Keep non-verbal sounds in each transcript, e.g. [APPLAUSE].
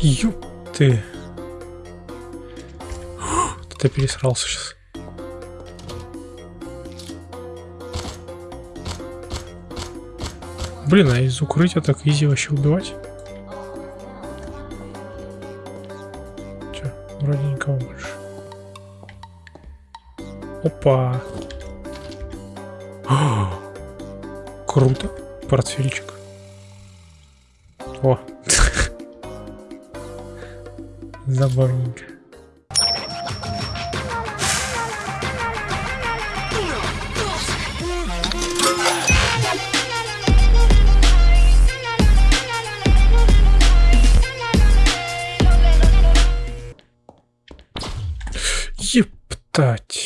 Ёп ты. Ты пересрался сейчас. Блин, а из укрытия так изи вообще убивать? Че, вроде никого больше. Опа. [GASPS] Круто. Портфельчик. О. Забавненько. Ептать.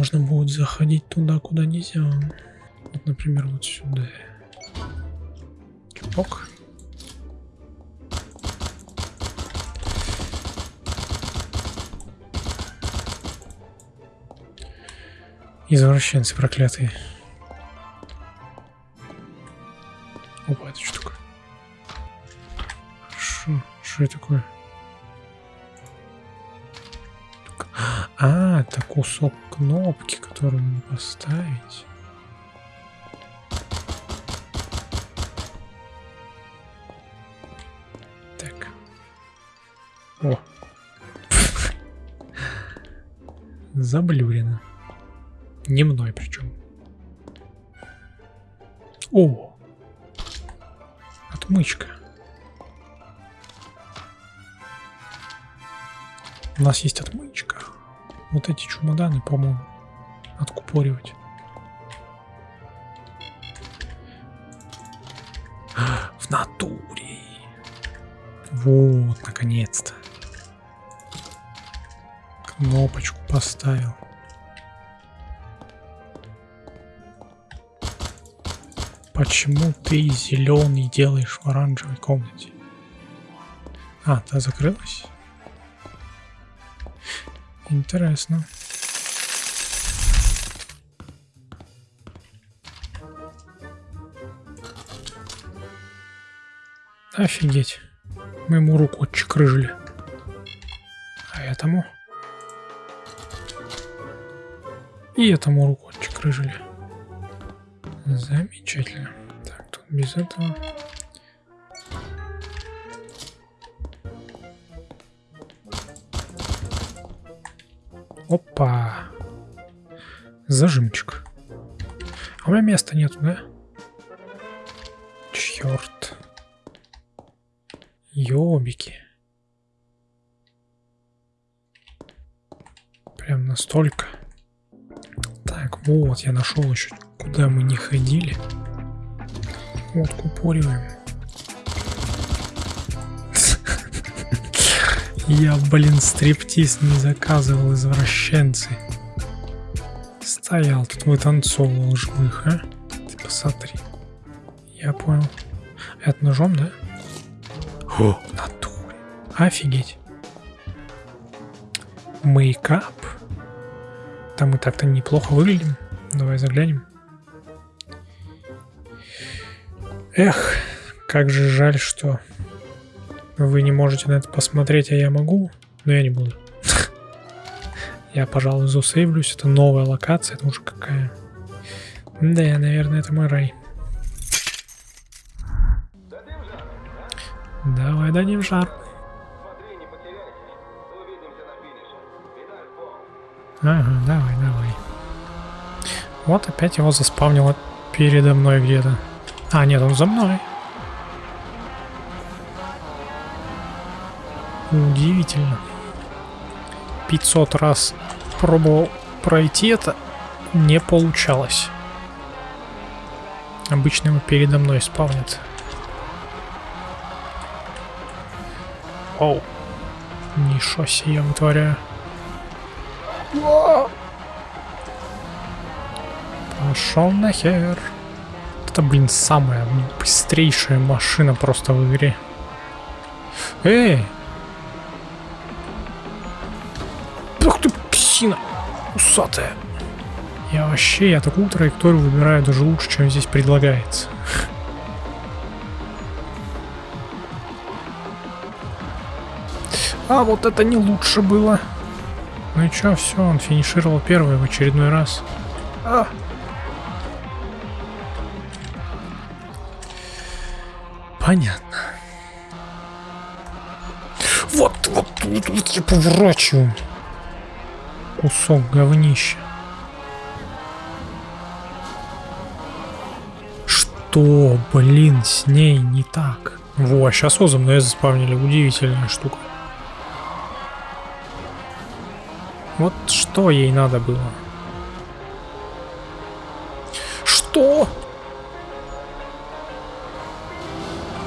Можно будет заходить туда, куда нельзя. Вот, например, вот сюда. Чупок. Извращенцы проклятые. Опа, это что такое? Хорошо. Что это такое? А, это кусок кнопки, который надо поставить. Так. О. [LAUGHS] Заблюрено. Не мной причем. О! Отмычка. У нас есть отмычка. Вот эти чемоданы, по-моему, откупоривать. [GASPS] В натуре. Вот, наконец-то. Кнопочку поставил. Почему ты зеленый делаешь в оранжевой комнате? А, та закрылась? Интересно. Офигеть. Мы ему руку отчекрыжили. А этому? И этому руку отчекрыжили. Замечательно. Так, тут без этого. Опа. Зажимчик. А у меня места нету, да? Черт. Ёбики. Прям настолько. Так, вот, я нашел еще, куда мы не ходили. Вот, купориваем. Я, блин, стриптиз не заказывал, извращенцы. Стоял тут, вытанцовывал жмых, а? Ты посмотри. Я понял. Это ножом, да? О, натуре. Офигеть. Мейкап. Там мы так-то неплохо выглядим. Давай заглянем. Эх, как же жаль, что вы не можете на это посмотреть, а я могу, но я не буду. [LAUGHS] Я, пожалуй, засейвлюсь. Это новая локация, это уже какая. Да, наверное, это мой рай. Давай дадим жар. Ага, давай, давай. Вот опять его заспавнило передо мной где-то. А, нет, он за мной. Удивительно. 500 раз пробовал пройти это, не получалось. Обычно его передо мной спавнит. Оу. Ничего себе я вытворяю. Пошел нахер. Это, блин, самая быстрейшая машина просто в игре. Эй, псина усатая. Я вообще, я такую траекторию выбираю даже лучше, чем здесь предлагается. А вот это не лучше было. Ну и чё, все, он финишировал первый в очередной раз. А. Понятно. Вот, вот, вот, вот я поворачиваю. Кусок говнища. Что, блин, с ней не так? Во, сейчас Озом на заспавнили. Удивительная штука. Вот что ей надо было? Что?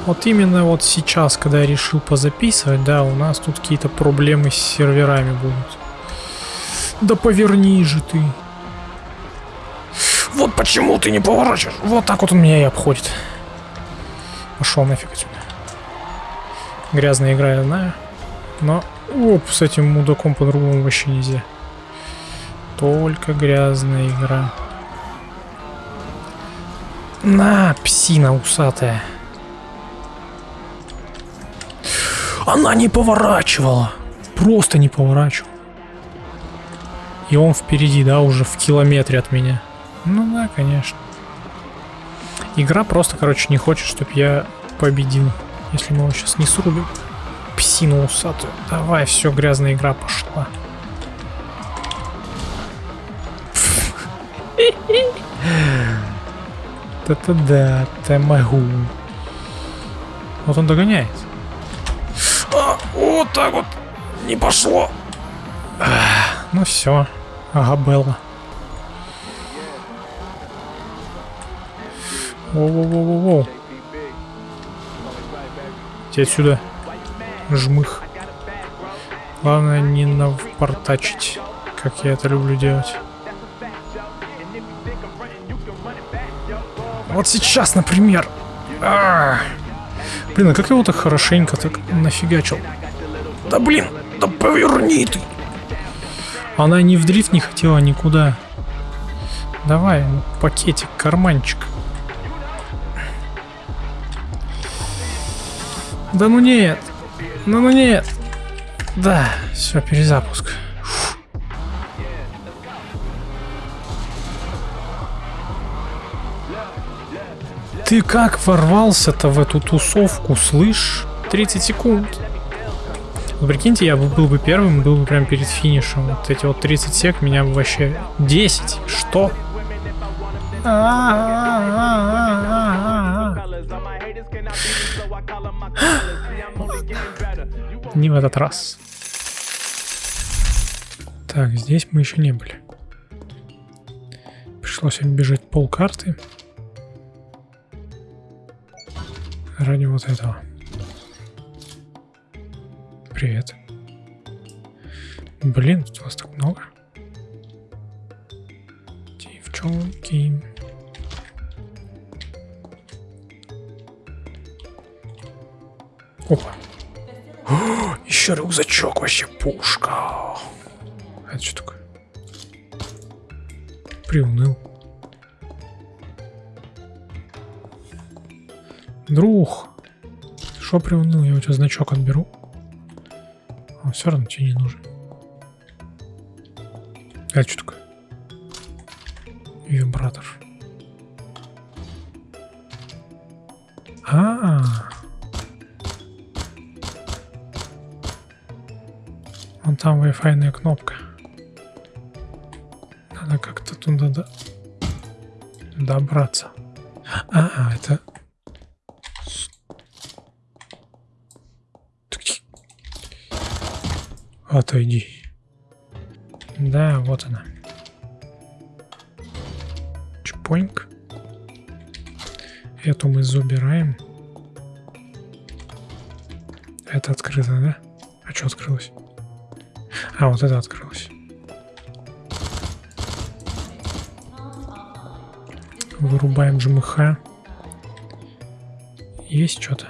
Вот именно вот сейчас, когда я решил позаписывать, да, у нас тут какие-то проблемы с серверами будут. Да поверни же ты. Вот почему ты не поворачиваешь. Вот так вот он меня и обходит. Пошел нафиг отсюда. Грязная игра, я знаю. Но оп, с этим мудаком по-другому вообще нельзя. Только грязная игра. На, псина усатая. Она не поворачивала. Просто не поворачивала. И он впереди, да, уже в километре от меня. Ну да, конечно. Игра просто, короче, не хочет, чтобы я победил. Если мы его сейчас не срубим. Псину усатую. Давай, все, грязная игра пошла. Это да, ты могу. Вот он догоняет. А, вот так вот. Не пошло. А, ну все. Ага, Белла. Воу-воу-воу-воу. Иди отсюда. Жмых. Главное не навпортачить, как я это люблю делать. Вот сейчас, например. А -а -а. Блин, а как его так хорошенько так нафигачил? Да блин, да поверни ты. Она ни в дрифт не хотела никуда. Давай, пакетик, карманчик. Да ну нет. Ну ну нет. Да, все, перезапуск. Фу. Ты как ворвался-то в эту тусовку, слышь? 30 секунд. Ну, прикиньте, я был бы первым, был бы прям перед финишем. Вот эти вот 30 сек меня бы вообще... 10? Что? [GASPS] Не в этот раз. Так, здесь мы еще не были. Пришлось оббежать пол карты. Ради вот этого. Привет. Блин, тут вас так много. Девчонки. Опа. О, [GASPS] еще рюкзачок, вообще пушка. Это что такое? Приуныл. Друг. Что приуныл? Я у тебя значок отберу. Все равно тебе не нужен. Это что такое? Вибратор. А, -а, -а. Вон там Wi-Fi кнопка. Надо как-то туда до... добраться. А, это... Отойди. Да, вот она. Чпоньк. Эту мы забираем. Это открыто, да? А что открылось? А, вот это открылось. Вырубаем жмыха. Есть что-то?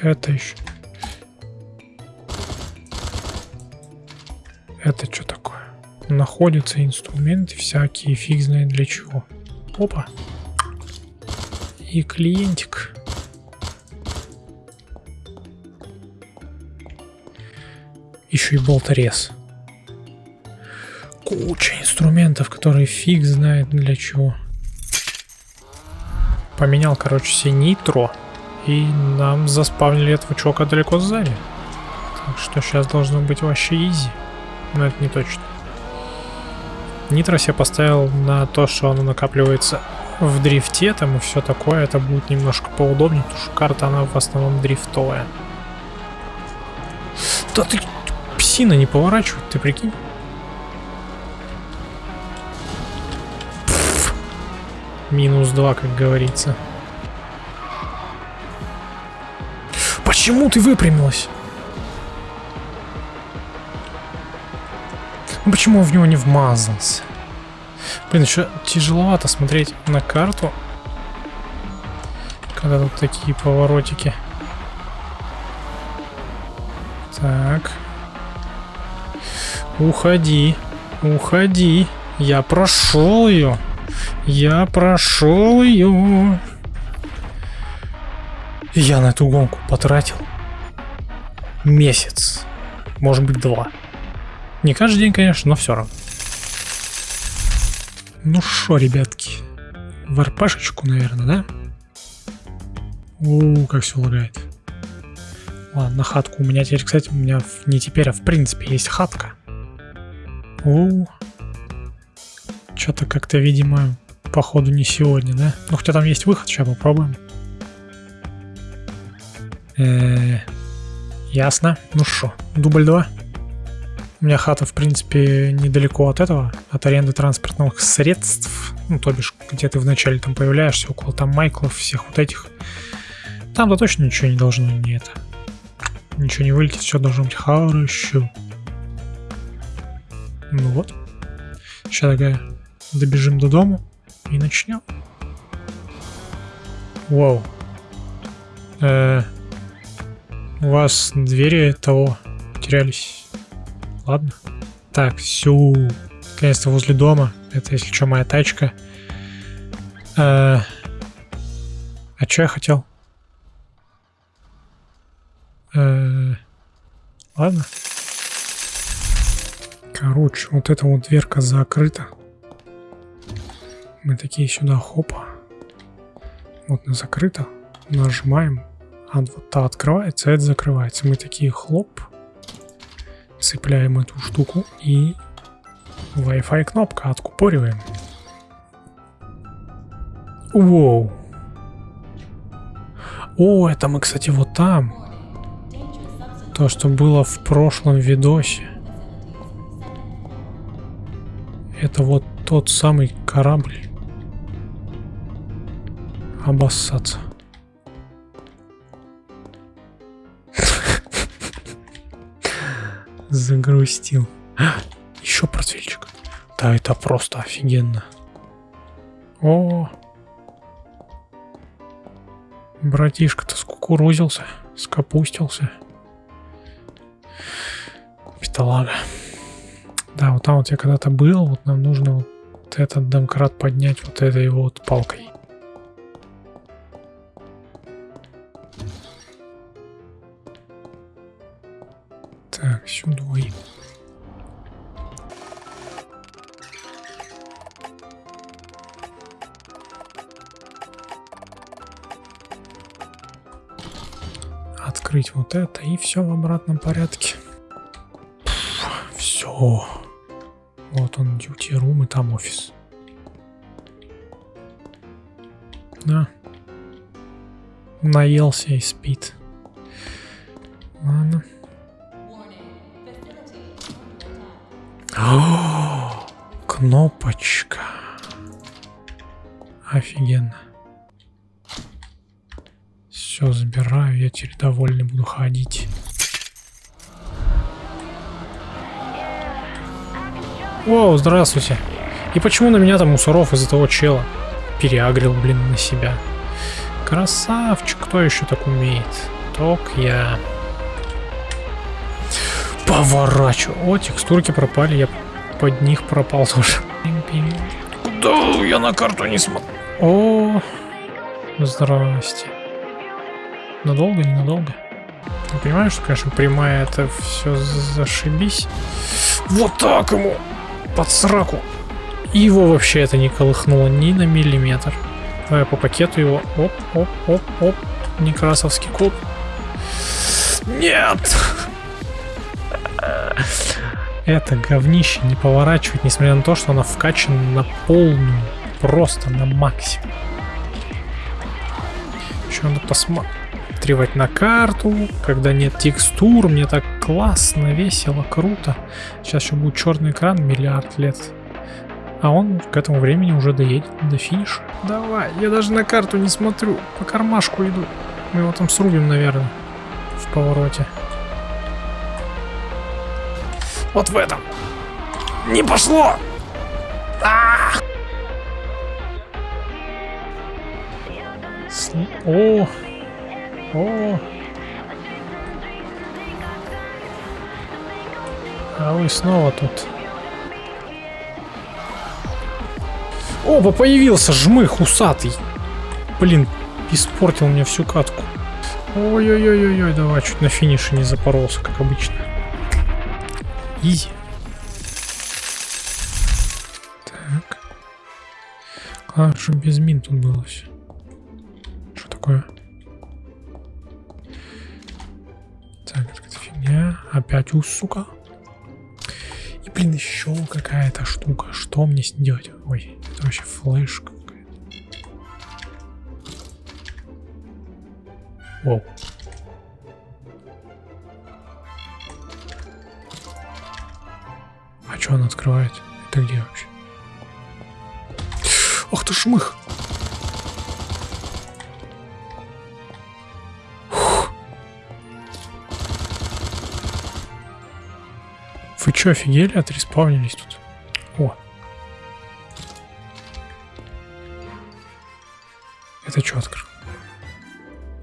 Это еще. Это что такое? Находятся инструменты всякие, фиг знает для чего. Опа. И клиентик. Еще и болторез. Куча инструментов, которые фиг знает для чего. Поменял, короче, все нитро. И нам заспавнили этого чувака далеко сзади. Так что сейчас должно быть вообще изи. Но это не точно. Нитро я поставил на то, что оно накапливается в дрифте там и все такое. Это будет немножко поудобнее, потому что карта она в основном дрифтовая. Да ты псина не поворачивает, ты прикинь? Минус 2, как говорится. Почему ты выпрямилась? Почему в него не вмазался? Блин, еще тяжеловато смотреть на карту, когда тут такие поворотики. Так. Уходи. Уходи. Я прошел ее. Я прошел ее. Я на эту гонку потратил месяц. Может быть, два. Не каждый день, конечно, но все равно. Ну шо, ребятки. В РПшечку, наверное, да? У, как все лагает. Ладно, хатку у меня теперь, кстати, у меня не теперь, а в принципе есть хатка. У, что-то как-то, видимо, походу не сегодня, да? Ну, хотя там есть выход, сейчас попробуем. Э -э, ясно. Ну что, дубль 2. У меня хата, в принципе, недалеко от этого, от аренды транспортных средств. Ну, то бишь, где ты вначале там появляешься, около там Майклов, всех вот этих. Там-то точно ничего не должно не это. Ничего не вылетит, все должно быть хорошо. Ну вот. Сейчас такая добежим до дома и начнем. Вау. Э -э у вас двери того терялись. Ладно. Так, все. Наконец-то возле дома. Это, если что, моя тачка. А, а что я хотел? А, ладно. Короче, вот эта вот дверка закрыта. Мы такие сюда, хопа. Вот она закрыта. Нажимаем. А вот та открывается, а это закрывается. Мы такие хлоп цепляем эту штуку и Wi-Fi кнопка откупориваем. Воу. О, это мы, кстати, вот там. То, что было в прошлом видосе. Это вот тот самый корабль. Обоссаться. Загрустил. А, [GASPS] еще портфельчик. Да, это просто офигенно. О, братишка-то скукурузился, скопустился. Бедолага. Да, вот там вот я когда-то был, вот нам нужно вот этот домкрат поднять вот этой вот палкой. Открыть вот это и все в обратном порядке. все. Вот он, duty room и там офис. Да. Наелся и спит. Ладно. О, [GASPS] кнопочка. Офигенно. Все, забираю, я теперь довольный ходить. О, здравствуйте. И почему на меня там мусоров из-за того чела переагрил, блин, на себя? Красавчик, кто еще так умеет? Ток я. поворачиваю. О, текстурки пропали, я под них пропал тоже. Куда я на карту не смотрю? О, здрасте. Надолго, ненадолго? Ты понимаешь, что, конечно, прямая это все зашибись. Вот так ему! Под сраку! Его вообще это не колыхнуло ни на миллиметр. Давай по пакету его. Оп, оп, оп, оп. Некрасовский код. Нет! Это говнище не поворачивает, несмотря на то, что она вкачана на полную. Просто на максимум. Еще надо посматривать на карту, когда нет текстур. Мне так классно, весело, круто. Сейчас еще будет черный экран миллиард лет. А он к этому времени уже доедет до финиша. Давай, я даже на карту не смотрю. По кармашку иду. Мы его там срубим, наверное, в повороте. Вот в этом. Не пошло! А О! О! А вы снова тут. Оба, появился жмых усатый. Блин, испортил мне всю катку. Ой-ой-ой-ой, давай, чуть на финише не запоролся, как обычно. Изи. Так. Чтобы без мин тут было все. Что такое? Опять у сука. И, блин, еще какая-то штука. Что мне с ней делать? Ой, это вообще флешка какая-то. Воу. А что он открывает? Это где вообще? Ах ты шмых! Вы что, офигели? Отреспавнились тут. О. Это что открыл?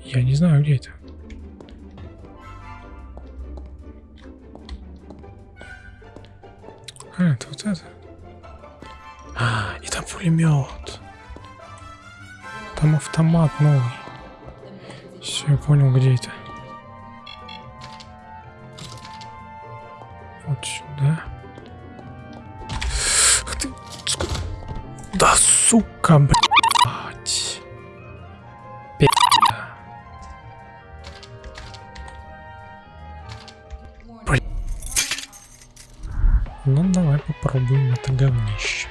Я не знаю, где это. А, это вот это. А, и там пулемет. Там автомат новый. Все, я понял, где это. Да сука, блядь. Блин. Ну, давай попробуем это говнище.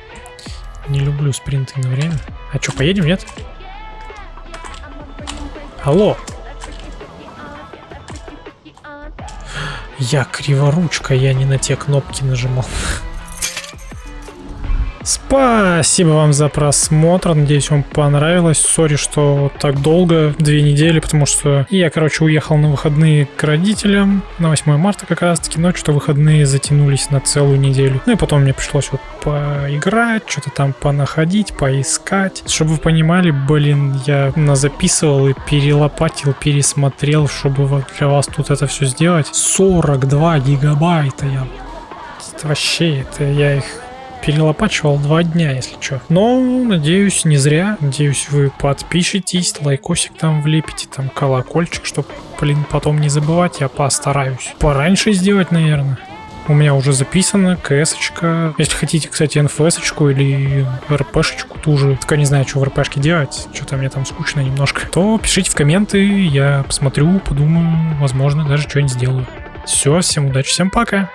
Не люблю спринты на время. А что, поедем, нет? Алло. Я криворучка, я не на те кнопки нажимал. Спасибо вам за просмотр, надеюсь вам понравилось. Сори, что так долго, две недели, потому что я, короче, уехал на выходные к родителям на 8 марта как раз таки, но что выходные затянулись на целую неделю. Ну и потом мне пришлось вот поиграть, что-то там понаходить, поискать. Чтобы вы понимали, блин, я записывал и перелопатил, пересмотрел, чтобы для вас тут это все сделать. 42 гигабайта я вообще, это я их перелопачивал два дня, если что. Но, надеюсь, не зря. Надеюсь, вы подпишитесь, лайкосик там влепите, там колокольчик, чтобы, блин, потом не забывать. Я постараюсь. Пораньше сделать, наверное. У меня уже записано КС-очка. Если хотите, кстати, НФС-очку или РПшечку ту же, только не знаю, что в РПшке делать, что-то мне там скучно немножко, то пишите в комменты, я посмотрю, подумаю, возможно, даже что-нибудь сделаю. Все, всем удачи, всем пока!